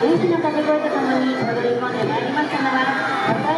大きな掛け声とともに踊り込んでまいりましたのは、